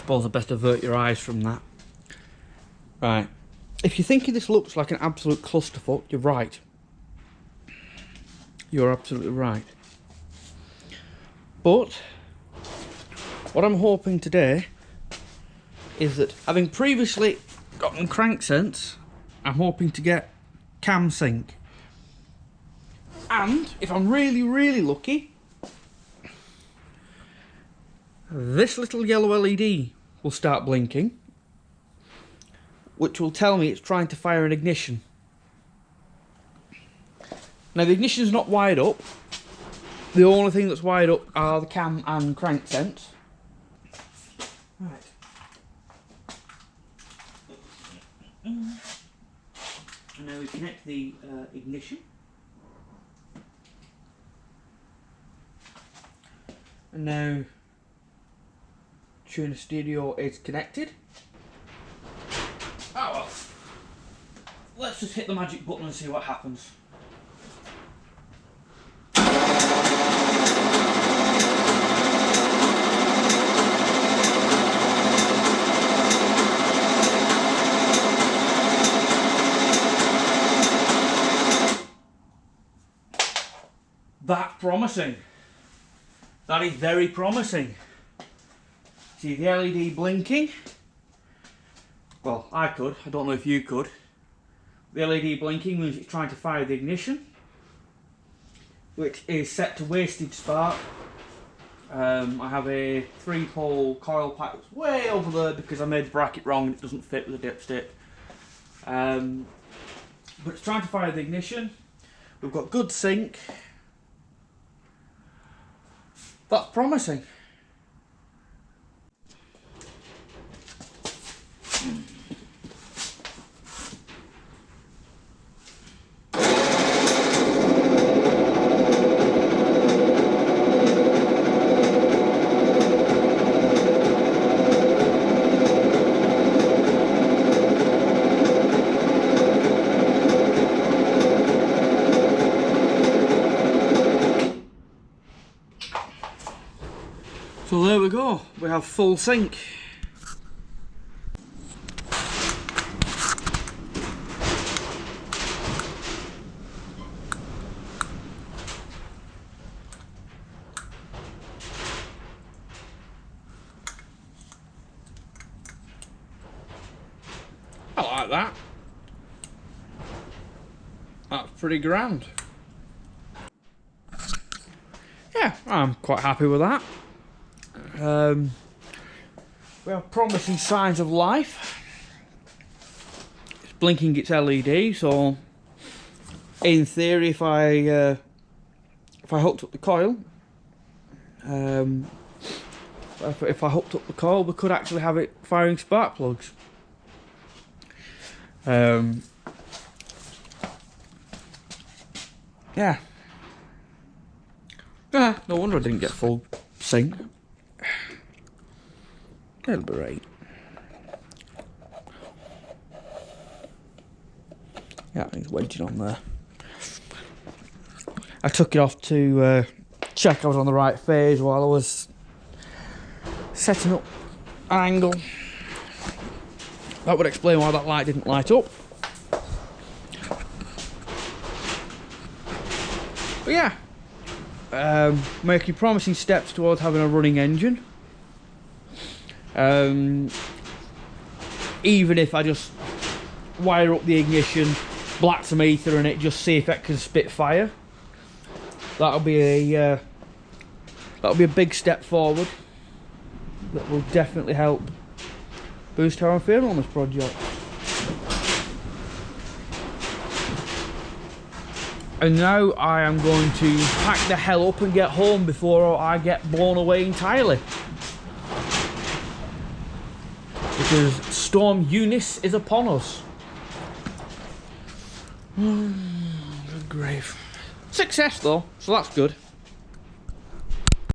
suppose I best avert your eyes from that. Right. If you're thinking this looks like an absolute clusterfuck, you're right. You're absolutely right. But what I'm hoping today is that having previously gotten crank sense, I'm hoping to get cam sync. And if I'm really, really lucky, this little yellow LED will start blinking, which will tell me it's trying to fire an ignition. Now the ignition is not wired up. The only thing that's wired up are the cam and crank sense. Right. And now we connect the uh, ignition. And now TunerStudio is connected. Oh well. Let's just hit the magic button and see what happens. That's promising. That is very promising. See the LED blinking? Well, I could. I don't know if you could. The LED blinking means it's trying to fire the ignition, which is set to wasted spark. Um, I have a three-pole coil pack that's way over there because I made the bracket wrong and it doesn't fit with the dipstick. Um, but it's trying to fire the ignition. We've got good sync. That's promising. So there we go, we have full sync. I like that. That's pretty grand. Yeah, I'm quite happy with that. Um, we have promising signs of life. It's blinking its LED, so in theory, if I uh, if I hooked up the coil, um, if, if I hooked up the coil, we could actually have it firing spark plugs. Um, yeah. Yeah, no wonder I didn't get full sync. That'll be right. Yeah, it's wedging on there. I took it off to uh, check I was on the right phase while I was setting up an angle. That would explain why that light didn't light up. But yeah, um, making promising steps towards having a running engine. Um, even if I just wire up the ignition, black some ether in it, just see if it can spit fire. That'll be a uh, that'll be a big step forward. That will definitely help boost our feel on this project. And now I am going to pack the hell up and get home before I get blown away entirely. Because Storm Eunice is upon us. good grave. Success though, so that's good.